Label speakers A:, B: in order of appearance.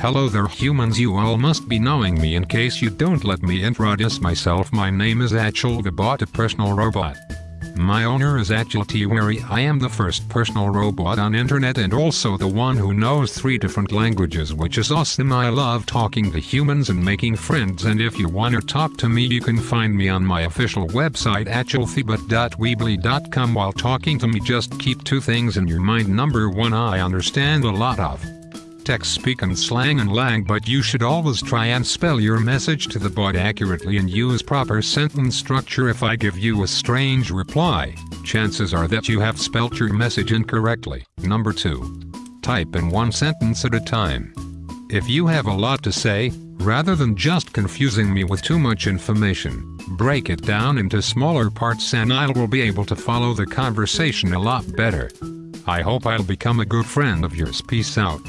A: Hello there humans. You all must be knowing me in case you don't let me introduce myself. My name is Achel the bot a personal robot. My owner is Achel Tiwari. I am the first personal robot on internet and also the one who knows three different languages which is awesome. I love talking to humans and making friends and if you wanna talk to me you can find me on my official website achelthebot.weebly.com while talking to me just keep two things in your mind. Number one I understand a lot of text speak and slang and lang but you should always try and spell your message to the bot accurately and use proper sentence structure if I give you a strange reply, chances are that you have spelt your message incorrectly. Number 2. Type in one sentence at a time. If you have a lot to say, rather than just confusing me with too much information, break it down into smaller parts and I will be able to follow the conversation a lot better. I hope I'll become a good friend of yours. Peace out.